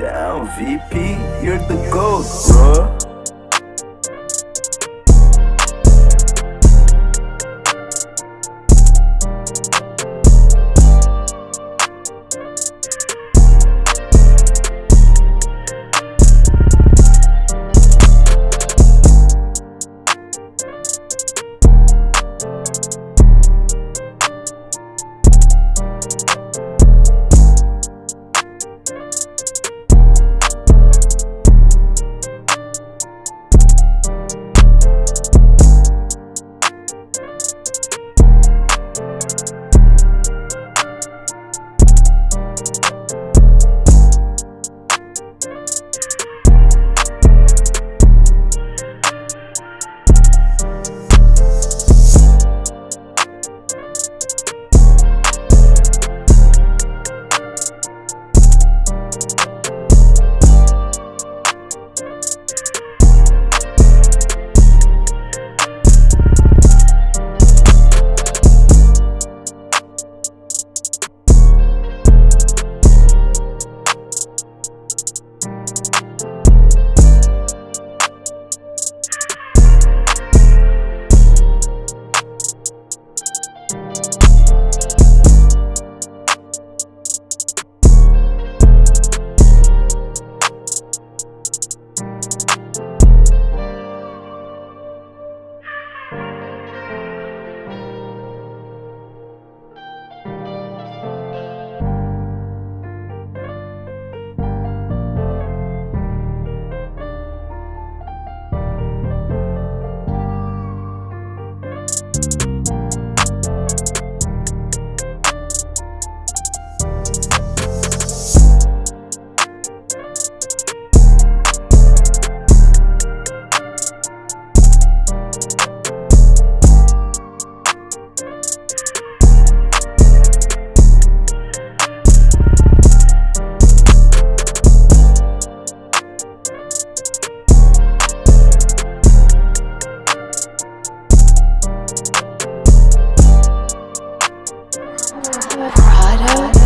down, VP, you're the ghost, bro. Product.